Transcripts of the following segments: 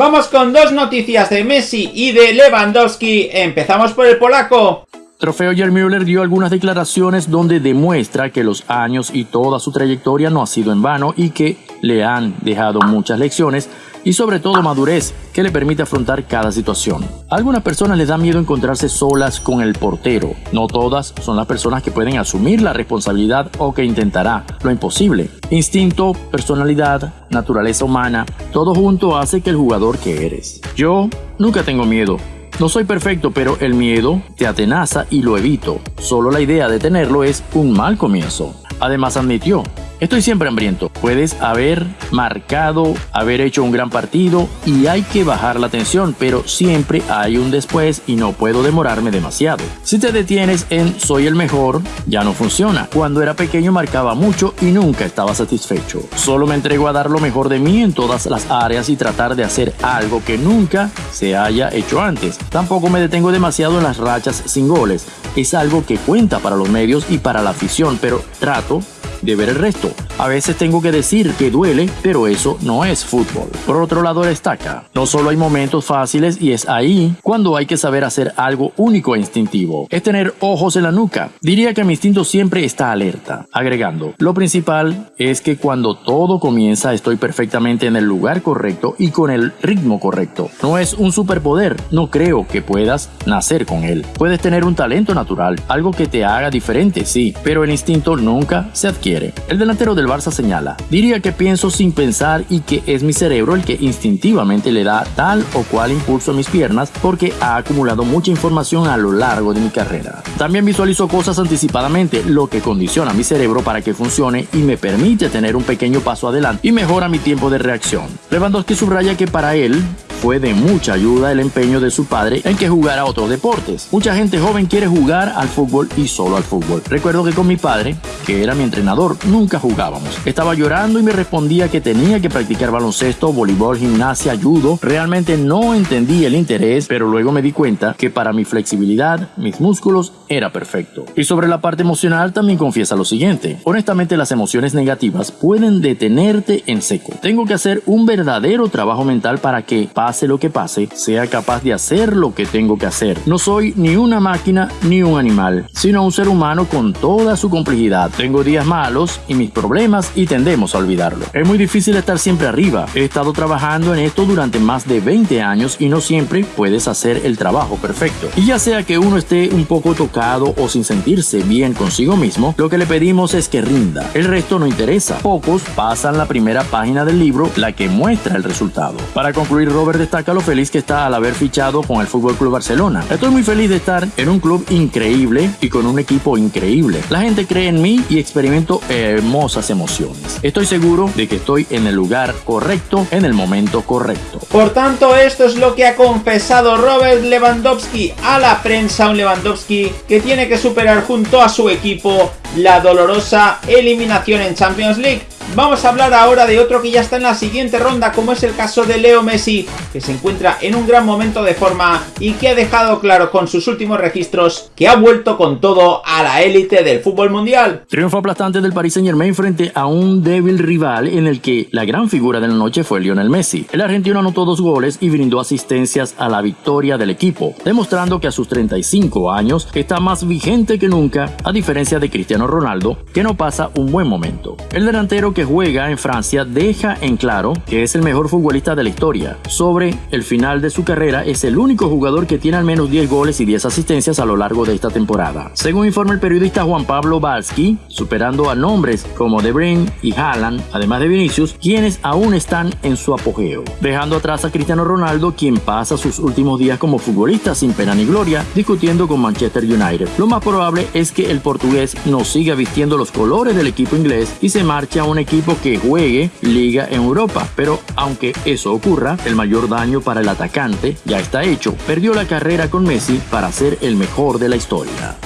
Vamos con dos noticias de Messi y de Lewandowski. Empezamos por el polaco. Trofeo Müller dio algunas declaraciones donde demuestra que los años y toda su trayectoria no ha sido en vano y que le han dejado muchas lecciones y sobre todo madurez que le permite afrontar cada situación. A algunas personas les da miedo encontrarse solas con el portero. No todas son las personas que pueden asumir la responsabilidad o que intentará lo imposible. Instinto, personalidad, naturaleza humana, todo junto hace que el jugador que eres. Yo nunca tengo miedo no soy perfecto, pero el miedo te atenaza y lo evito. Solo la idea de tenerlo es un mal comienzo. Además admitió, Estoy siempre hambriento. Puedes haber marcado, haber hecho un gran partido y hay que bajar la tensión, pero siempre hay un después y no puedo demorarme demasiado. Si te detienes en soy el mejor, ya no funciona. Cuando era pequeño marcaba mucho y nunca estaba satisfecho. Solo me entrego a dar lo mejor de mí en todas las áreas y tratar de hacer algo que nunca se haya hecho antes. Tampoco me detengo demasiado en las rachas sin goles. Es algo que cuenta para los medios y para la afición, pero trato de ver el resto. A veces tengo que decir que duele, pero eso no es fútbol. Por otro lado destaca, no solo hay momentos fáciles y es ahí cuando hay que saber hacer algo único e instintivo. Es tener ojos en la nuca. Diría que mi instinto siempre está alerta. Agregando, lo principal es que cuando todo comienza estoy perfectamente en el lugar correcto y con el ritmo correcto. No es un superpoder, no creo que puedas nacer con él. Puedes tener un talento natural, algo que te haga diferente, sí, pero el instinto nunca se adquiere el delantero del Barça señala, diría que pienso sin pensar y que es mi cerebro el que instintivamente le da tal o cual impulso a mis piernas porque ha acumulado mucha información a lo largo de mi carrera. También visualizo cosas anticipadamente, lo que condiciona mi cerebro para que funcione y me permite tener un pequeño paso adelante y mejora mi tiempo de reacción. Lewandowski subraya que para él fue de mucha ayuda el empeño de su padre en que jugara otros deportes. Mucha gente joven quiere jugar al fútbol y solo al fútbol. Recuerdo que con mi padre, que era mi entrenador, nunca jugábamos. Estaba llorando y me respondía que tenía que practicar baloncesto, voleibol, gimnasia, judo. Realmente no entendí el interés, pero luego me di cuenta que para mi flexibilidad, mis músculos, era perfecto. Y sobre la parte emocional también confiesa lo siguiente. Honestamente las emociones negativas pueden detenerte en seco. Tengo que hacer un verdadero trabajo mental para que pase lo que pase, sea capaz de hacer lo que tengo que hacer. No soy ni una máquina ni un animal, sino un ser humano con toda su complejidad. Tengo días malos y mis problemas y tendemos a olvidarlo. Es muy difícil estar siempre arriba. He estado trabajando en esto durante más de 20 años y no siempre puedes hacer el trabajo perfecto. Y ya sea que uno esté un poco tocado o sin sentirse bien consigo mismo, lo que le pedimos es que rinda. El resto no interesa. Pocos pasan la primera página del libro, la que muestra el resultado. Para concluir, Robert destaca lo feliz que está al haber fichado con el Fútbol Club Barcelona. Estoy muy feliz de estar en un club increíble y con un equipo increíble. La gente cree en mí y experimento hermosas emociones. Estoy seguro de que estoy en el lugar correcto en el momento correcto. Por tanto, esto es lo que ha confesado Robert Lewandowski a la prensa, un Lewandowski que tiene que superar junto a su equipo la dolorosa eliminación en Champions League. Vamos a hablar ahora de otro que ya está en la siguiente ronda, como es el caso de Leo Messi, que se encuentra en un gran momento de forma y que ha dejado claro con sus últimos registros que ha vuelto con todo a la élite del fútbol mundial. Triunfo aplastante del Paris Saint Germain frente a un débil rival en el que la gran figura de la noche fue Lionel Messi. El argentino anotó dos goles y brindó asistencias a la victoria del equipo, demostrando que a sus 35 años está más vigente que nunca, a diferencia de Cristiano Ronaldo, que no pasa un buen momento. El delantero juega en Francia deja en claro que es el mejor futbolista de la historia. Sobre el final de su carrera, es el único jugador que tiene al menos 10 goles y 10 asistencias a lo largo de esta temporada. Según informa el periodista Juan Pablo Balski, superando a nombres como De Bruyne y Haaland, además de Vinicius, quienes aún están en su apogeo. Dejando atrás a Cristiano Ronaldo, quien pasa sus últimos días como futbolista sin pena ni gloria, discutiendo con Manchester United. Lo más probable es que el portugués no siga vistiendo los colores del equipo inglés y se marche a un equipo equipo que juegue liga en Europa. Pero aunque eso ocurra, el mayor daño para el atacante ya está hecho. Perdió la carrera con Messi para ser el mejor de la historia.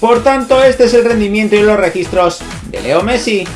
Por tanto, este es el rendimiento y los registros de Leo Messi.